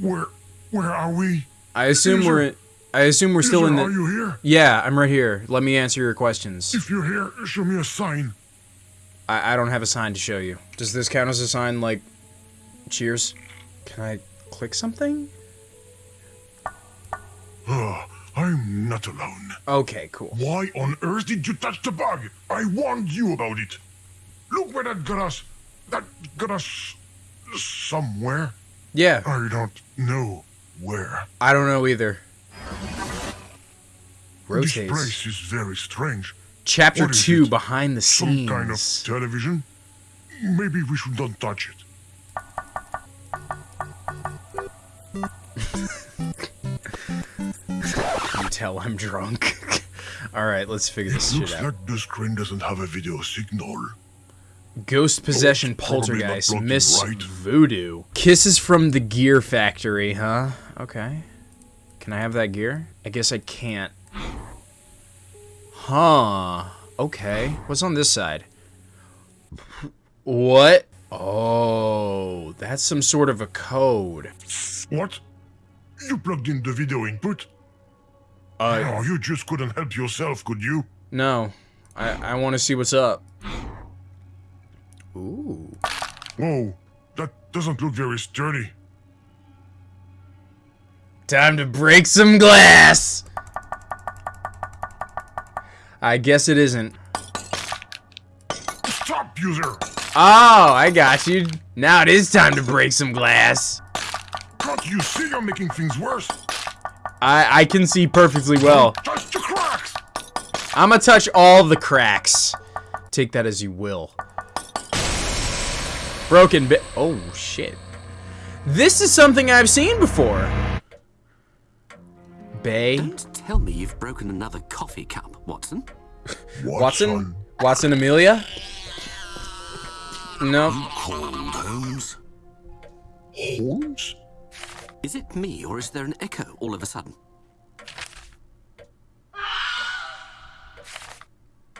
Where, where are we? I assume we're in, I assume we're still in the Are you here? Yeah, I'm right here. Let me answer your questions. If you're here, show me a sign. I, I don't have a sign to show you. Does this count as a sign like cheers? Can I click something? Oh, I'm not alone. Okay, cool. Why on earth did you touch the bug? I warned you about it. Look where that got us. That got us somewhere. Yeah, I don't know where. I don't know either. This place is very strange. Chapter What is 2 it? behind the Some scenes. kind of television? Maybe we should not touch it. You tell I'm drunk. Alright, let's figure this shit out. Looks like the screen doesn't have a video signal. Ghost possession poltergeist. Miss right. Voodoo. Kisses from the gear factory, huh? Okay. Can I have that gear? I guess I can't. Huh. Okay. What's on this side? What? Oh, that's some sort of a code. What? You plugged in the video input? Uh, oh, you just couldn't help yourself, could you? no. I, I want to see what's up. Ooh. Whoa, that doesn't look very sturdy. Time to break some glass! I guess it isn't. Stop, user! Oh, I got you. Now it is time to break some glass. Can't you see you're making things worse? I, I can see perfectly well. Touch the cracks! I'ma touch all the cracks. Take that as you will. Broken bit. Oh, shit. This is something I've seen before. Bae. Don't tell me you've broken another coffee cup, Watson. Watson? Watson Amelia? No. You Called Holmes. Holmes? Is it me, or is there an echo all of a sudden?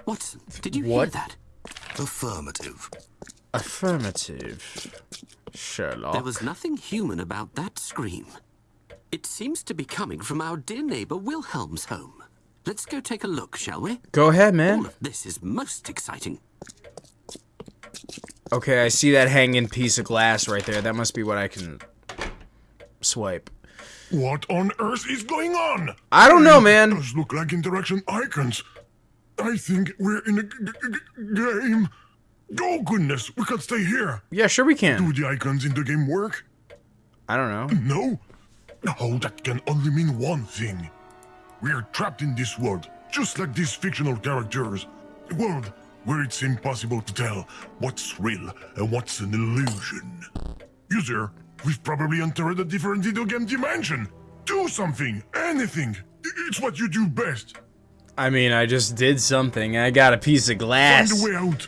Watson, did you What? hear that? Affirmative. Affirmative. Sherlock. There was nothing human about that scream. It seems to be coming from our dear neighbor Wilhelm's home. Let's go take a look, shall we? Go ahead, man. All man. of this is most exciting. Okay, I see that hanging piece of glass right there. That must be what I can swipe. What on earth is going on? I don't know, man. Those look like interaction icons. I think we're in a g- g- g- game. Oh goodness, we can stay here. Yeah, sure we can. Do the icons in the game work? I don't know. No? Oh, that can only mean one thing. We're trapped in this world, just like these fictional characters. A world where it's impossible to tell what's real and what's an illusion. User, we've probably entered a different video game dimension. Do something, anything. It's what you do best. I mean, I just did something. I got a piece of glass. Find a way out.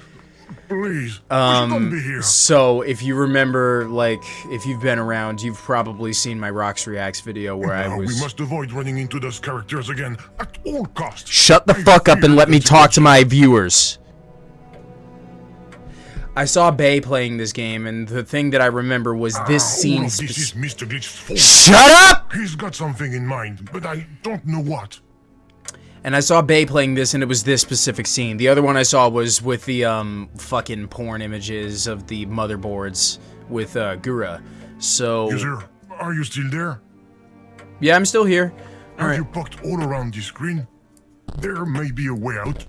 Please. we should not be here. So, if you remember, like, if you've been around, you've probably seen my Rocks Reacts video where I was. we must avoid running into those characters again at all costs. Shut the I fuck up and let me talk to my viewers. I saw Bae playing this game, and the thing that I remember was this Ah, scene. this is Mr. Glitch's fault. Shut up! He's got something in mind, but I don't know what. And I saw Bae playing this, and it was this specific scene. The other one I saw was with the um fucking porn images of the motherboards with uh, Gura. So User, are you still there? yeah, I'm still here. All Have right. you poked all around the screen? There may be a way out.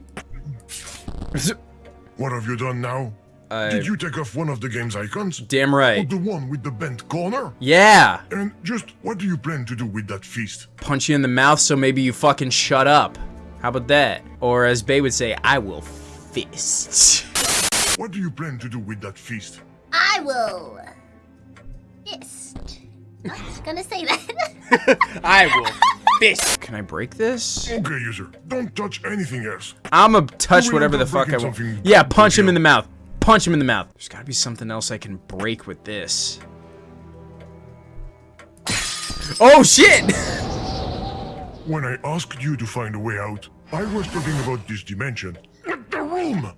What have you done now? Uh, Did you take off one of the game's icons? damn Or right. the one with the bent corner? Yeah. And just what do you plan to do with that feast? Punch you in the mouth, so maybe you fucking shut up. How about that? Or as Bae would say, I will fist. What do you plan to do with that feast? I will. Fist. I was gonna say that. I will fist. Can I break this? Okay, user, don't touch anything else. I'ma touch whatever the fuck I want. Yeah, punch him in the mouth. Punch him in the mouth. There's gotta be something else I can break with this. Oh shit! When I asked you to find a way out, I was talking about this dimension. Not the room!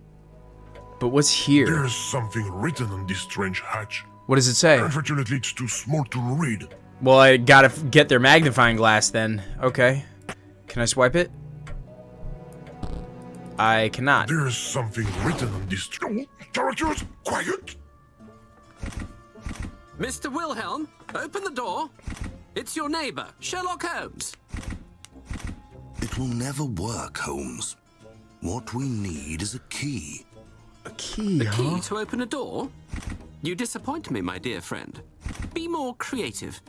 But what's here? There's something written on this strange hatch. What does it say? Unfortunately, it's too small to read. Well, I gotta get their magnifying glass then. Okay. Can I swipe it? I cannot. There's something written on this. Oh, characters, quiet! Mr. Wilhelm, open the door. It's your neighbor, Sherlock Holmes. It will never work, Holmes. What we need is a key. A key, The key to open a door? You disappoint me, my dear friend. Be more creative.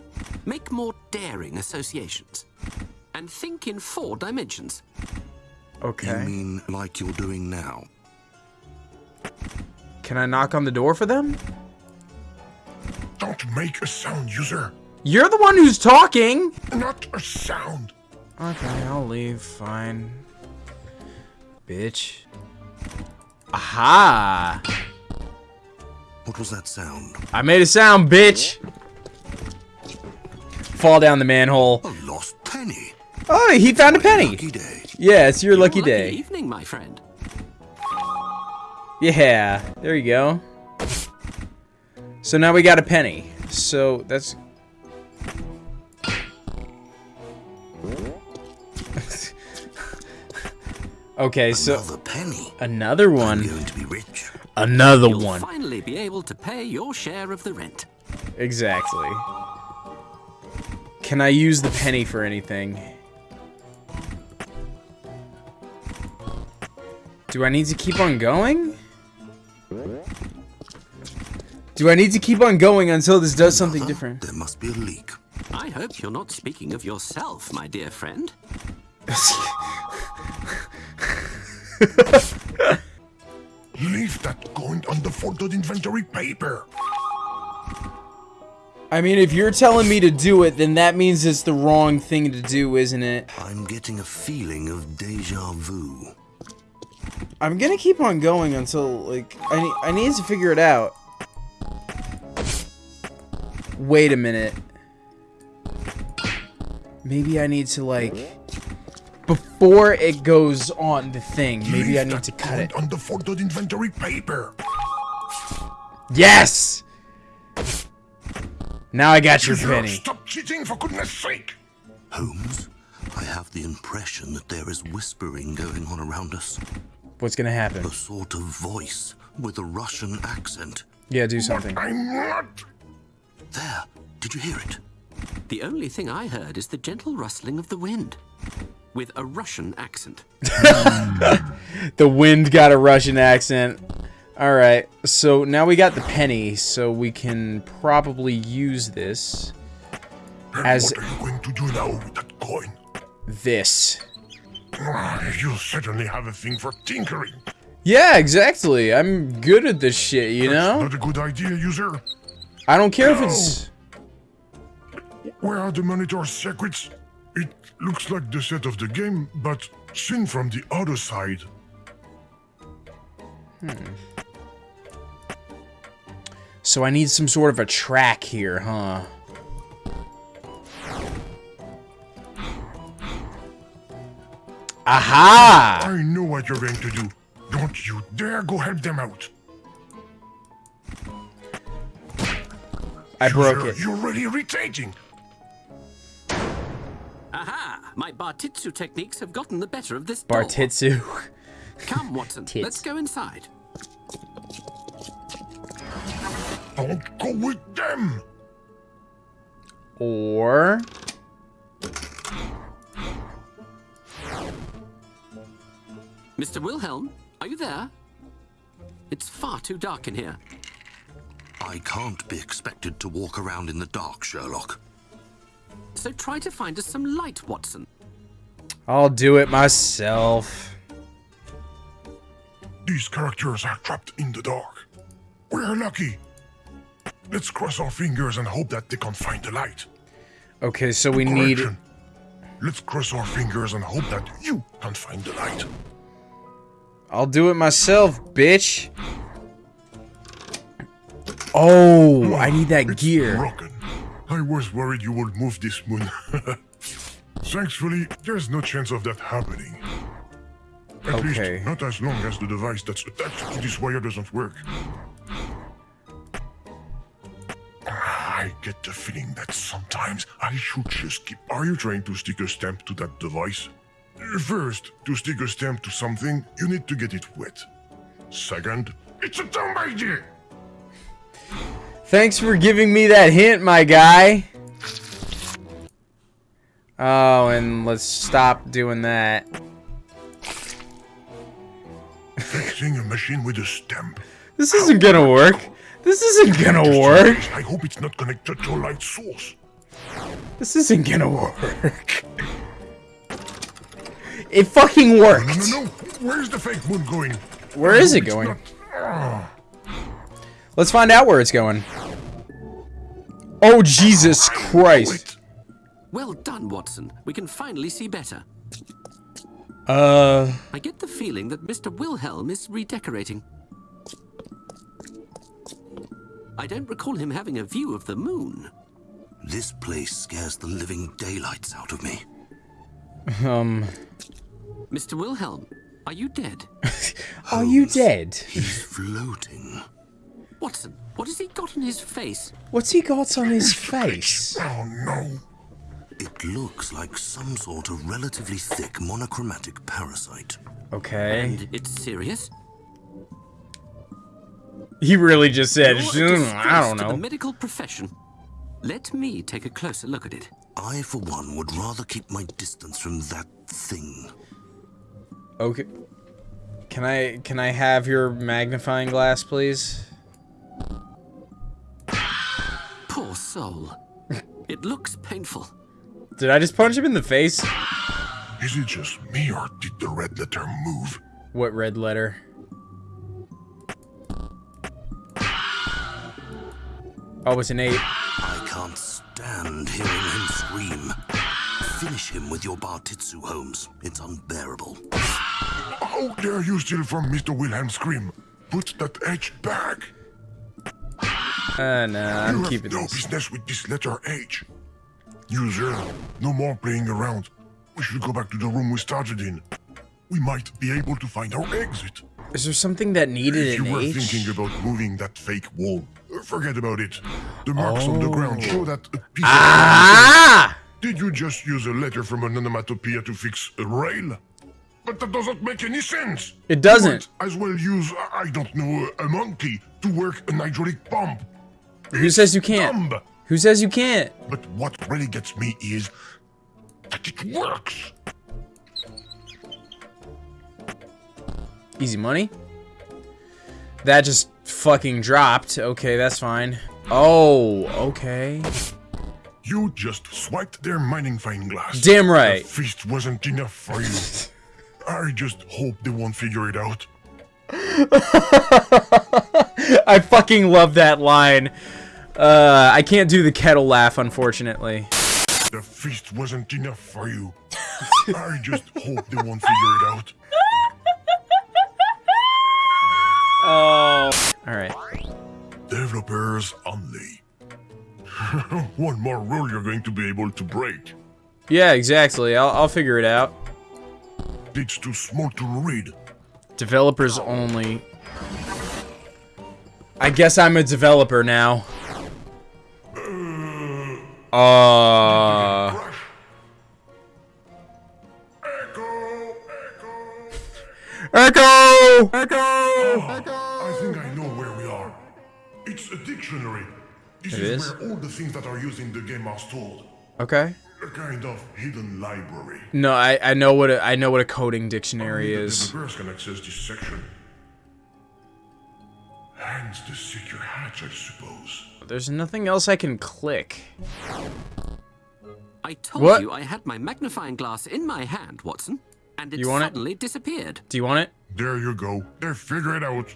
Make more daring associations. And think in four dimensions. You Okay. mean like you're doing now? Can I knock on the door for them? Don't make a sound, user. You're the one who's talking! Not a sound. Okay, I'll leave. Fine. Bitch. Aha! What was that sound? I made a sound, bitch! Fall down the manhole. A lost penny. Oh, he found a penny! Yeah, it's your lucky Lucky day. evening, my friend. Yeah, there you go. So now we got a penny. So that's. okay, so Another penny. another I'm one. going to be rich. Another You'll one. finally be able to pay your share of the rent. Exactly. Can I use the penny for anything? Do I need to keep on going? Do I need to keep on going until this does something different? There must be a leak. I hope you're not speaking of yourself, my dear friend. Leave that coin on the folded inventory paper. I mean, if you're telling me to do it, then that means it's the wrong thing to do, isn't it? I'm getting a feeling of deja vu. I'm gonna keep on going until, like, I, ne- I need to figure it out. Wait a minute. Maybe I need to, like, before it goes on the thing, maybe Leave I need to cut it. on the folded inventory paper. Yes! Now I got your User, penny. Stop cheating, for goodness sake! Holmes, I have the impression that there is whispering going on around us. What's gonna happen? A sort of voice with a Russian accent. Yeah, do something. I'm not. There, did you hear it? The only thing I heard is the gentle rustling of the wind. With a Russian accent. Hmm. The wind got a Russian accent. Alright, so now we got the penny, so we can probably use this And As- what are you going to do now with that coin? this. You certainly have a thing for tinkering. Yeah, exactly. I'm good at this shit, you know? Not a good idea, user. I don't care if it's... Where are the monitor's secrets? It looks like the set of the game, but seen from the other side. Hmm. So I need some sort of a track here, huh? Aha! I know what you're going to do. Don't you dare go help them out. I broke User, it. You're really irritating. Aha! My Bartitsu techniques have gotten the better of this. Bartitsu. Come, Watson. Tits. Let's go inside. Don't go with them. Or... Mr. Wilhelm, are you there? It's far too dark in here. I can't be expected to walk around in the dark, Sherlock. So try to find us some light, Watson. I'll do it myself. These characters are trapped in the dark. We're lucky. Let's cross our fingers and hope that they can find the light. Okay, so we need... Let's cross our fingers and hope that you can find the light. I'll do it myself, bitch. Oh, I need that It's gear. broken. I was worried you would move this moon. Thankfully, there's no chance of that happening. At Okay. least, not as long as the device that's attached to this wire doesn't work. Ah, I get the feeling that sometimes I should just keep. Are you trying to stick a stamp to that device? First, to stick a stamp to something, you need to get it wet. Second, it's a dumb idea. Thanks for giving me that hint, my guy. Oh, and let's stop doing that. Fixing a machine with a stamp. This isn't gonna work. This isn't gonna work. I hope it's not connected to a light source. This isn't gonna work. It fucking No, worked. no, no. no. Where's the fake moon going? Where is it going? not- Let's find out where it's going. Oh, Jesus Christ. Well done, Watson. We can finally see better. Uh, I get the feeling that Mr. Wilhelm is redecorating. I don't recall him having a view of the moon. This place scares the living daylights out of me. um, Mr. Wilhelm, are you dead? are you dead? He's floating. Watson, what has he got on his face? What's he got on his face? Oh no. It looks like some sort of relatively thick monochromatic parasite. Okay. And it's serious? He really just said, You're a "Mm, I don't disgrace to the know. medical profession. Let me take a closer look at it. I, for one, would rather keep my distance from that thing. Okay. Can I can I have your magnifying glass, please? Poor soul. it looks painful. Did I just punch him in the face? Is it just me or did the red letter move? What red letter? Oh, it's an eight. I can't stand hearing him scream. Finish him with your Bartitsu, Holmes. It's unbearable. How dare you steal from Mr. Wilhelm Scream? Put that H back. Uh, nah, I'm you keeping have no this. business with this letter H. User, no more playing around. We should go back to the room we started in. We might be able to find our exit. Is there something that needed If you were H? thinking about moving that fake wall, forget about it. The marks on the ground show that a piece Ah! Did you just use a letter from an onomatopoeia to fix a rail? But that doesn't make any sense. It doesn't. As well use, I don't know, a monkey to work an hydraulic pump. Who says you can't? Dumb. Who says you can't? But what really gets me is that it works. Easy money. That just fucking dropped. Okay, that's fine. Oh, okay. You just swiped their mining fine glass. Damn right. The feast wasn't enough for you. I just hope they won't figure it out. I fucking love that line. Uh, I can't do the kettle laugh, unfortunately. The feast wasn't enough for you. I just hope they won't figure it out. Oh. Alright. Developers only. One more rule you're going to be able to break. Yeah, exactly. I'll, I'll figure it out. It's too small to read. Developers only. I guess I'm a developer now. Uh. Crash. Echo, echo. Echo! Echo! It is, is? where all the things that are used in the game are stored. Okay. A kind of hidden library. No, I, I know what a, I know what a coding dictionary Only the is. developers can access this section. Hence the secure hatch, I suppose. There's nothing else I can click. I told What? you I had my magnifying glass in my hand, Watson, and it You want it? suddenly disappeared. Do you want it? There you go. They figure it out.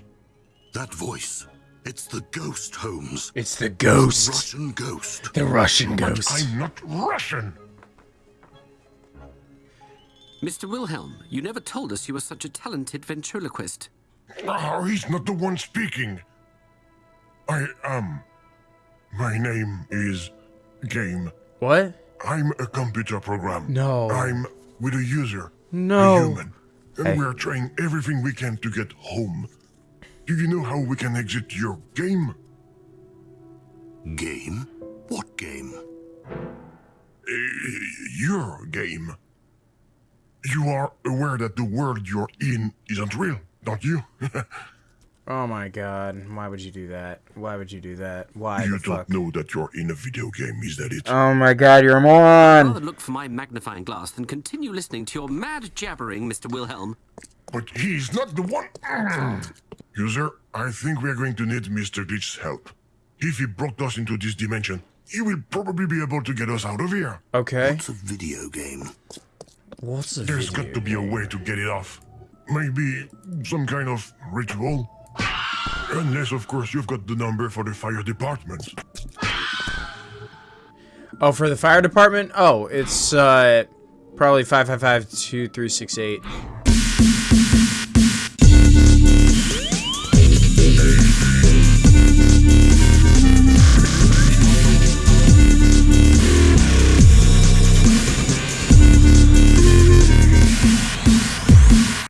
That voice. It's the ghost, Holmes. It's the ghost. The Russian ghost. The Russian But ghost. I'm not Russian. Mr. Wilhelm, you never told us you were such a talented ventriloquist. Oh, he's not the one speaking. I am. My name is Game. What? I'm a computer program. No. I'm with a user. No. A human. And Hey. we're trying everything we can to get home. Do you know how we can exit your game? Game? What game? Uh, your game. You are aware that the world you're in isn't real, don't you? Oh my god. Why would you do that? Why would you do that? Why you the don't fuck? know that you're in a video game, is that it? Oh my god, you're a moron! Rather look for my magnifying glass than continue listening to your mad jabbering, Mr. Wilhelm. But he's not the one. User, I think we're going to need Mr. Glitch's help. If he brought us into this dimension, he will probably be able to get us out of here. Okay. It's a video game. What's a There's video got to be a way to get it off. Maybe some kind of ritual. Unless, of course, you've got the number for the fire department. Oh, for the fire department? Oh, it's uh probably five five five two three six eight.